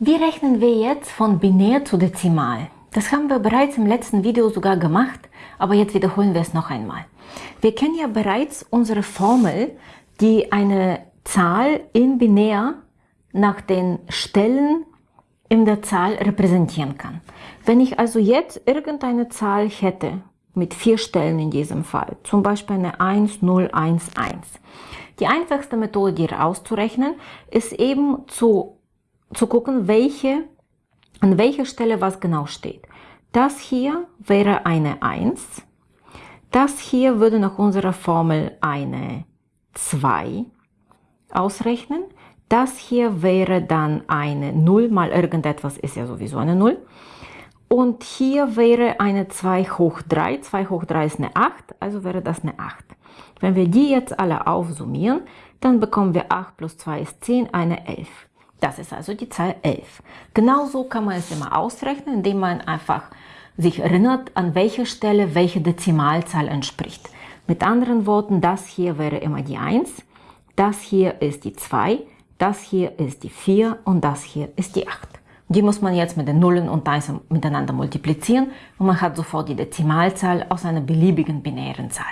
Wie rechnen wir jetzt von binär zu dezimal? Das haben wir bereits im letzten Video sogar gemacht, aber jetzt wiederholen wir es noch einmal. Wir kennen ja bereits unsere Formel, die eine Zahl in binär nach den Stellen in der Zahl repräsentieren kann. Wenn ich also jetzt irgendeine Zahl hätte, mit vier Stellen in diesem Fall, zum Beispiel eine 1, 0, 1, 1. Die einfachste Methode, die auszurechnen, ist eben zu, zu gucken, welche, an welcher Stelle was genau steht. Das hier wäre eine 1, das hier würde nach unserer Formel eine 2 ausrechnen, das hier wäre dann eine 0 mal irgendetwas ist ja sowieso eine 0. Und hier wäre eine 2 hoch 3. 2 hoch 3 ist eine 8, also wäre das eine 8. Wenn wir die jetzt alle aufsummieren, dann bekommen wir 8 plus 2 ist 10, eine 11. Das ist also die Zahl 11. Genauso kann man es immer ausrechnen, indem man einfach sich erinnert, an welcher Stelle welche Dezimalzahl entspricht. Mit anderen Worten, das hier wäre immer die 1, das hier ist die 2, das hier ist die 4 und das hier ist die 8. Die muss man jetzt mit den Nullen und 1 miteinander multiplizieren und man hat sofort die Dezimalzahl aus einer beliebigen binären Zahl.